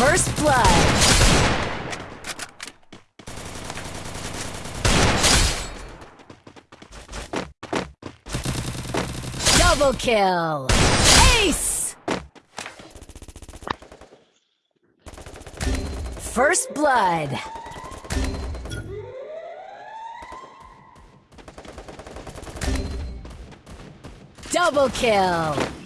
First blood. Double kill. Ace. First blood. Double kill.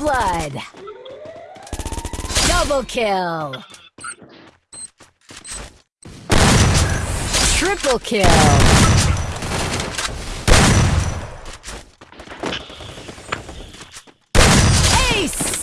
blood. Double kill. Triple kill. Ace!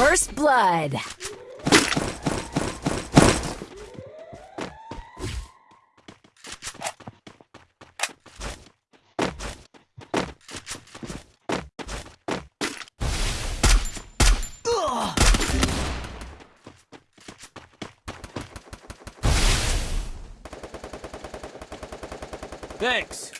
First blood. Thanks.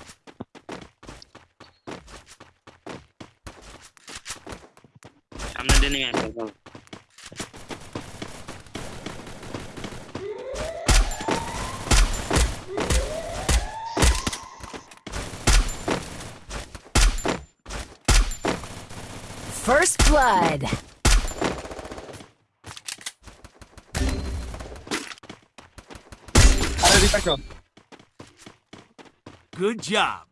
সামনে দিয়ে নেমে আসবে চলো। First blood. আরে রিপাকন Good job.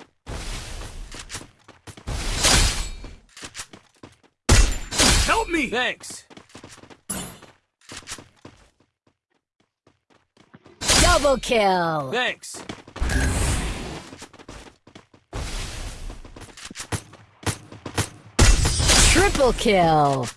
Help me. Thanks. Double kill. Thanks. Triple kill.